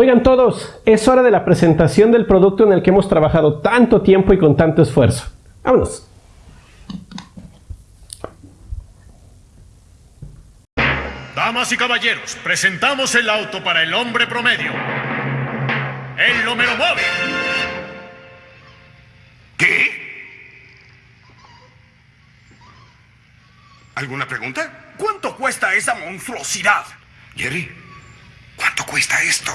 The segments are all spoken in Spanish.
Oigan todos, es hora de la presentación del producto en el que hemos trabajado tanto tiempo y con tanto esfuerzo. ¡Vámonos! Damas y caballeros, presentamos el auto para el hombre promedio. El Homero Móvil. ¿Qué? ¿Alguna pregunta? ¿Cuánto cuesta esa monstruosidad? Jerry, ¿cuánto cuesta esto?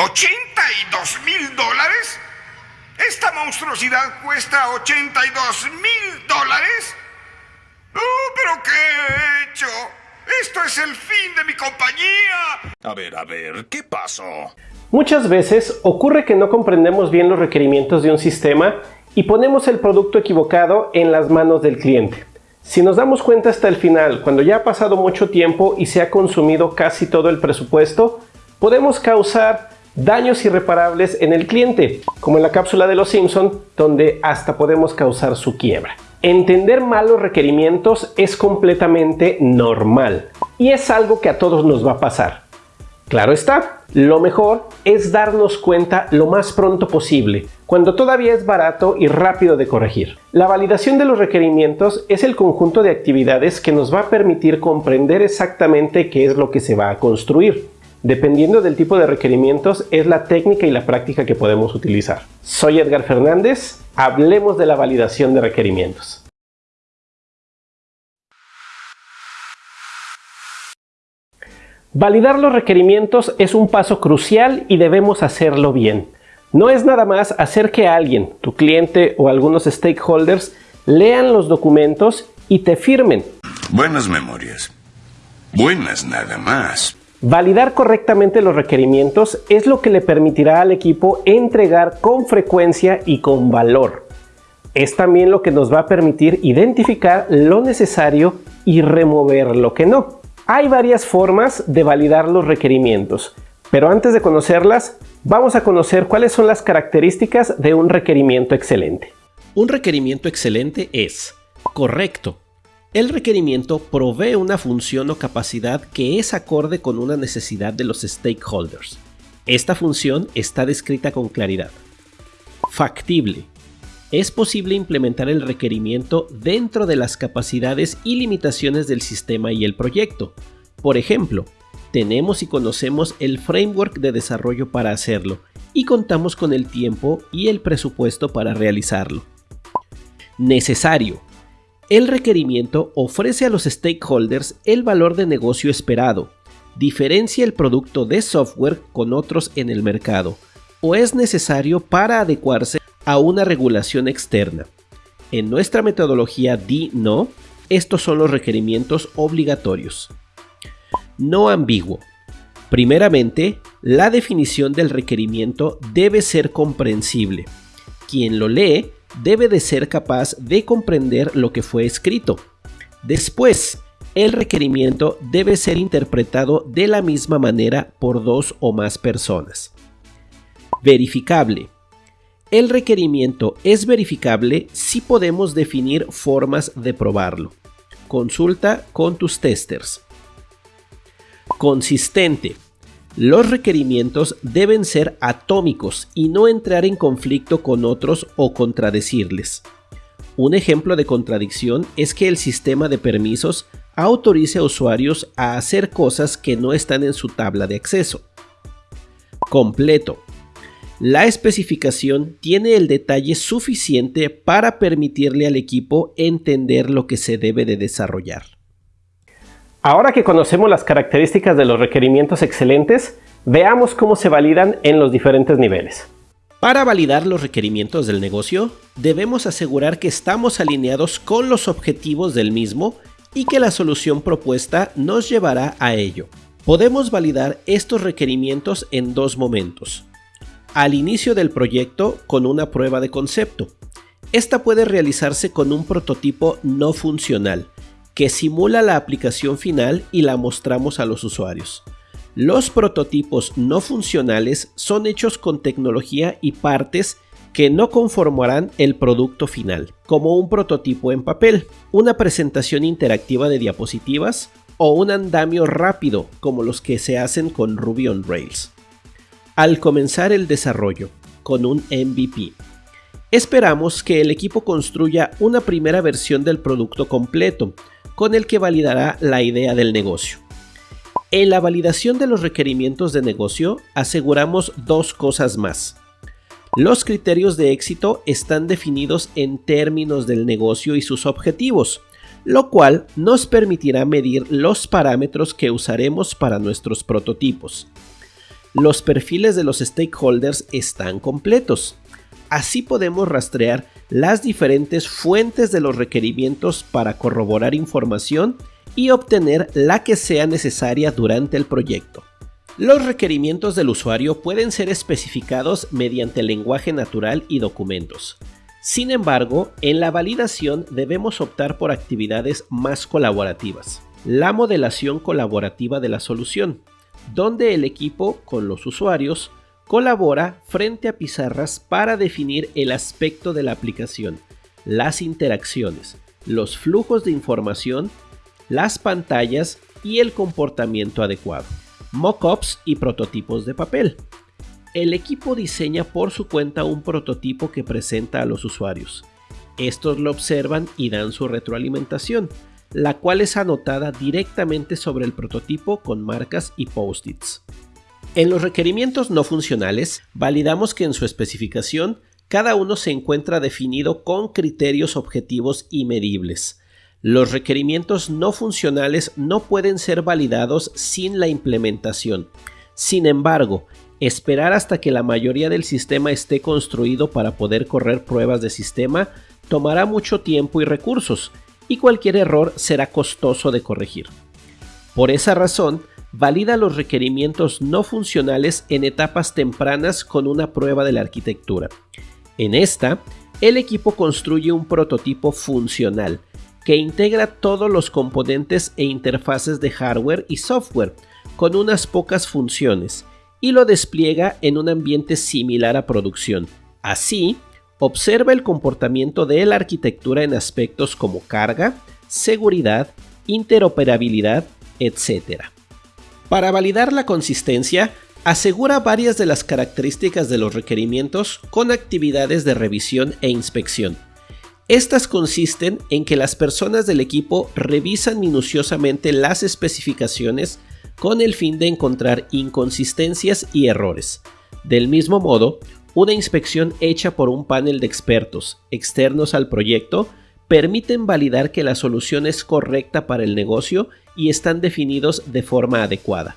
¿82 mil dólares? ¿Esta monstruosidad cuesta 82 mil dólares? ¡Oh, pero qué he hecho! ¡Esto es el fin de mi compañía! A ver, a ver, ¿qué pasó? Muchas veces ocurre que no comprendemos bien los requerimientos de un sistema y ponemos el producto equivocado en las manos del cliente. Si nos damos cuenta hasta el final, cuando ya ha pasado mucho tiempo y se ha consumido casi todo el presupuesto, podemos causar daños irreparables en el cliente, como en la cápsula de los Simpson, donde hasta podemos causar su quiebra. Entender malos requerimientos es completamente normal y es algo que a todos nos va a pasar. Claro está, lo mejor es darnos cuenta lo más pronto posible, cuando todavía es barato y rápido de corregir. La validación de los requerimientos es el conjunto de actividades que nos va a permitir comprender exactamente qué es lo que se va a construir. Dependiendo del tipo de requerimientos es la técnica y la práctica que podemos utilizar. Soy Edgar Fernández, hablemos de la validación de requerimientos. Validar los requerimientos es un paso crucial y debemos hacerlo bien. No es nada más hacer que alguien, tu cliente o algunos stakeholders, lean los documentos y te firmen. Buenas memorias. Buenas nada más. Validar correctamente los requerimientos es lo que le permitirá al equipo entregar con frecuencia y con valor. Es también lo que nos va a permitir identificar lo necesario y remover lo que no. Hay varias formas de validar los requerimientos, pero antes de conocerlas, vamos a conocer cuáles son las características de un requerimiento excelente. Un requerimiento excelente es correcto, el requerimiento provee una función o capacidad que es acorde con una necesidad de los stakeholders. Esta función está descrita con claridad. Factible. Es posible implementar el requerimiento dentro de las capacidades y limitaciones del sistema y el proyecto. Por ejemplo, tenemos y conocemos el framework de desarrollo para hacerlo y contamos con el tiempo y el presupuesto para realizarlo. Necesario el requerimiento ofrece a los stakeholders el valor de negocio esperado, diferencia el producto de software con otros en el mercado, o es necesario para adecuarse a una regulación externa. En nuestra metodología DI-NO, estos son los requerimientos obligatorios. No ambiguo. Primeramente, la definición del requerimiento debe ser comprensible. Quien lo lee debe de ser capaz de comprender lo que fue escrito. Después, el requerimiento debe ser interpretado de la misma manera por dos o más personas. Verificable. El requerimiento es verificable si podemos definir formas de probarlo. Consulta con tus testers. Consistente. Los requerimientos deben ser atómicos y no entrar en conflicto con otros o contradecirles. Un ejemplo de contradicción es que el sistema de permisos autorice a usuarios a hacer cosas que no están en su tabla de acceso. Completo. La especificación tiene el detalle suficiente para permitirle al equipo entender lo que se debe de desarrollar. Ahora que conocemos las características de los requerimientos excelentes, veamos cómo se validan en los diferentes niveles. Para validar los requerimientos del negocio, debemos asegurar que estamos alineados con los objetivos del mismo y que la solución propuesta nos llevará a ello. Podemos validar estos requerimientos en dos momentos. Al inicio del proyecto con una prueba de concepto. Esta puede realizarse con un prototipo no funcional, que simula la aplicación final y la mostramos a los usuarios. Los prototipos no funcionales son hechos con tecnología y partes que no conformarán el producto final, como un prototipo en papel, una presentación interactiva de diapositivas, o un andamio rápido como los que se hacen con Ruby on Rails. Al comenzar el desarrollo con un MVP, esperamos que el equipo construya una primera versión del producto completo con el que validará la idea del negocio. En la validación de los requerimientos de negocio aseguramos dos cosas más. Los criterios de éxito están definidos en términos del negocio y sus objetivos, lo cual nos permitirá medir los parámetros que usaremos para nuestros prototipos. Los perfiles de los stakeholders están completos. Así podemos rastrear las diferentes fuentes de los requerimientos para corroborar información y obtener la que sea necesaria durante el proyecto. Los requerimientos del usuario pueden ser especificados mediante lenguaje natural y documentos. Sin embargo, en la validación debemos optar por actividades más colaborativas. La modelación colaborativa de la solución, donde el equipo con los usuarios colabora frente a pizarras para definir el aspecto de la aplicación, las interacciones, los flujos de información, las pantallas y el comportamiento adecuado. Mockups y prototipos de papel. El equipo diseña por su cuenta un prototipo que presenta a los usuarios. Estos lo observan y dan su retroalimentación, la cual es anotada directamente sobre el prototipo con marcas y post-its. En los requerimientos no funcionales, validamos que en su especificación cada uno se encuentra definido con criterios objetivos y medibles. Los requerimientos no funcionales no pueden ser validados sin la implementación. Sin embargo, Esperar hasta que la mayoría del sistema esté construido para poder correr pruebas de sistema tomará mucho tiempo y recursos, y cualquier error será costoso de corregir. Por esa razón, valida los requerimientos no funcionales en etapas tempranas con una prueba de la arquitectura. En esta, el equipo construye un prototipo funcional que integra todos los componentes e interfaces de hardware y software con unas pocas funciones y lo despliega en un ambiente similar a producción. Así, observa el comportamiento de la arquitectura en aspectos como carga, seguridad, interoperabilidad, etc. Para validar la consistencia, asegura varias de las características de los requerimientos con actividades de revisión e inspección. Estas consisten en que las personas del equipo revisan minuciosamente las especificaciones con el fin de encontrar inconsistencias y errores. Del mismo modo, una inspección hecha por un panel de expertos externos al proyecto permiten validar que la solución es correcta para el negocio y están definidos de forma adecuada.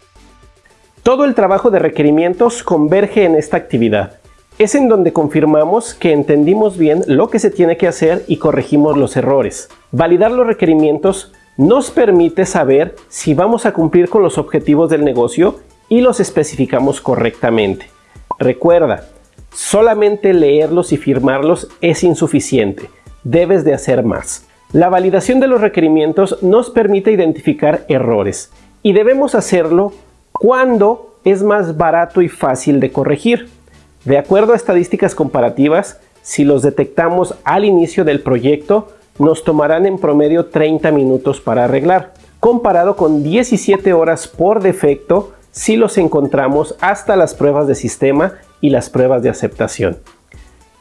Todo el trabajo de requerimientos converge en esta actividad. Es en donde confirmamos que entendimos bien lo que se tiene que hacer y corregimos los errores. Validar los requerimientos nos permite saber si vamos a cumplir con los objetivos del negocio y los especificamos correctamente. Recuerda, solamente leerlos y firmarlos es insuficiente, debes de hacer más. La validación de los requerimientos nos permite identificar errores y debemos hacerlo cuando es más barato y fácil de corregir. De acuerdo a estadísticas comparativas, si los detectamos al inicio del proyecto, nos tomarán en promedio 30 minutos para arreglar, comparado con 17 horas por defecto si los encontramos hasta las pruebas de sistema y las pruebas de aceptación.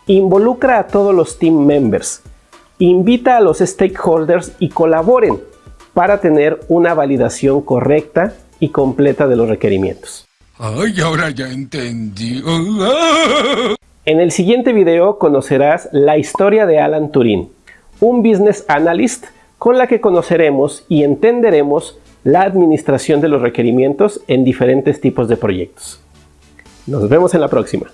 Involucra a todos los team members, invita a los stakeholders y colaboren para tener una validación correcta y completa de los requerimientos. Ay, ahora ya entendí. En el siguiente video conocerás la historia de Alan Turing, un Business Analyst con la que conoceremos y entenderemos la administración de los requerimientos en diferentes tipos de proyectos. Nos vemos en la próxima.